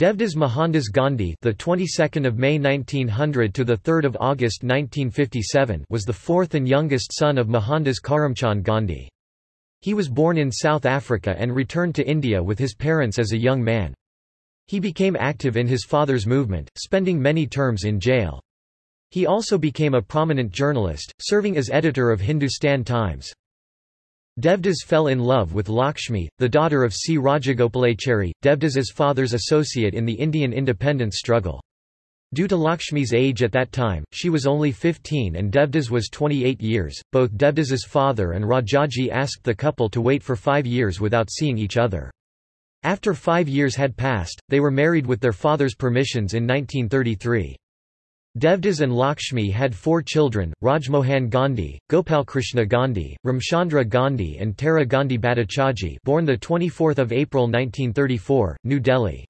Devdas Mohandas Gandhi, the 22nd of May 1900 to the 3rd of August 1957, was the fourth and youngest son of Mohandas Karamchand Gandhi. He was born in South Africa and returned to India with his parents as a young man. He became active in his father's movement, spending many terms in jail. He also became a prominent journalist, serving as editor of Hindustan Times. Devdas fell in love with Lakshmi, the daughter of C. Rajagopalachari, Devdas's father's associate in the Indian independence struggle. Due to Lakshmi's age at that time, she was only 15 and Devdas was 28 years. Both Devdas's father and Rajaji asked the couple to wait for five years without seeing each other. After five years had passed, they were married with their father's permissions in 1933. Devdas and Lakshmi had four children, Rajmohan Gandhi, Gopalkrishna Gandhi, Ramchandra Gandhi and Tara Gandhi Bhattacharjee born 24 April 1934, New Delhi.